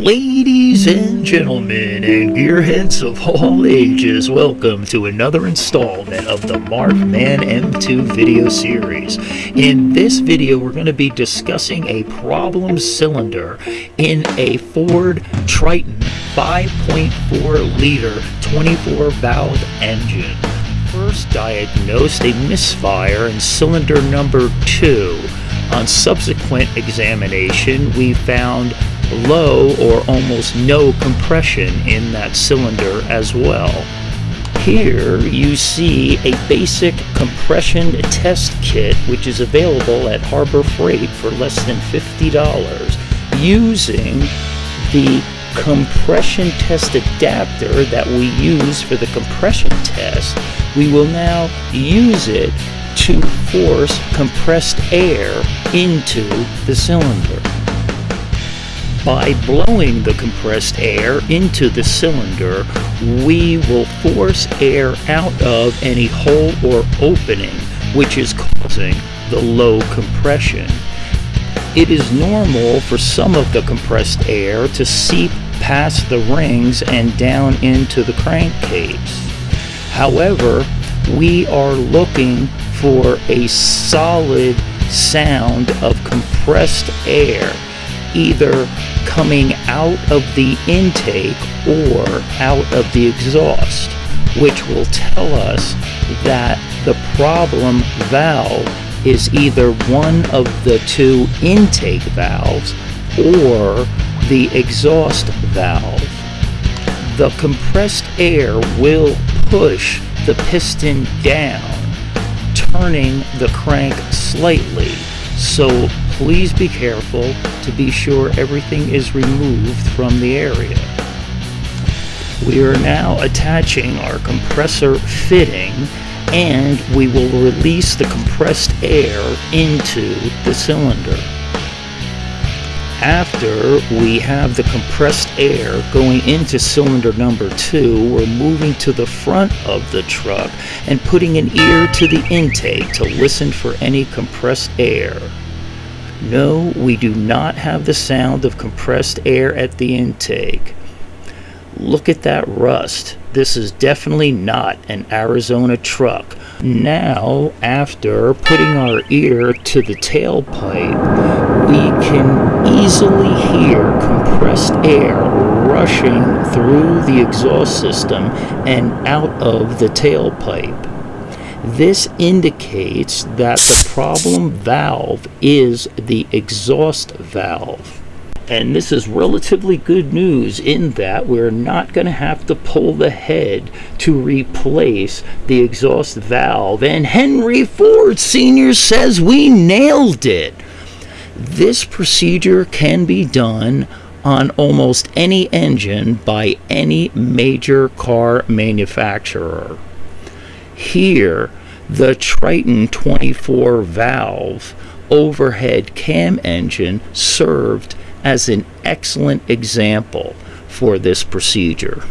Ladies and gentlemen, and gearheads of all ages, welcome to another installment of the Markman M2 video series. In this video, we're going to be discussing a problem cylinder in a Ford Triton 5.4 liter 24 valve engine. First diagnosed a misfire in cylinder number 2. On subsequent examination, we found low or almost no compression in that cylinder as well. Here you see a basic compression test kit which is available at Harbor Freight for less than $50 using the compression test adapter that we use for the compression test. We will now use it to force compressed air into the cylinder. By blowing the compressed air into the cylinder, we will force air out of any hole or opening which is causing the low compression. It is normal for some of the compressed air to seep past the rings and down into the crankcase. However, we are looking for a solid sound of compressed air either coming out of the intake or out of the exhaust, which will tell us that the problem valve is either one of the two intake valves or the exhaust valve. The compressed air will push the piston down, turning the crank slightly. So please be careful to be sure everything is removed from the area. We are now attaching our compressor fitting and we will release the compressed air into the cylinder. After we have the compressed air going into cylinder number two, we're moving to the front of the truck and putting an ear to the intake to listen for any compressed air. No, we do not have the sound of compressed air at the intake. Look at that rust. This is definitely not an Arizona truck. Now, after putting our ear to the tailpipe, we can easily hear compressed air rushing through the exhaust system and out of the tailpipe. This indicates that the problem valve is the exhaust valve. And this is relatively good news in that we're not going to have to pull the head to replace the exhaust valve. And Henry Ford Sr. says we nailed it. This procedure can be done on almost any engine by any major car manufacturer. Here, the Triton 24 valve overhead cam engine served as an excellent example for this procedure.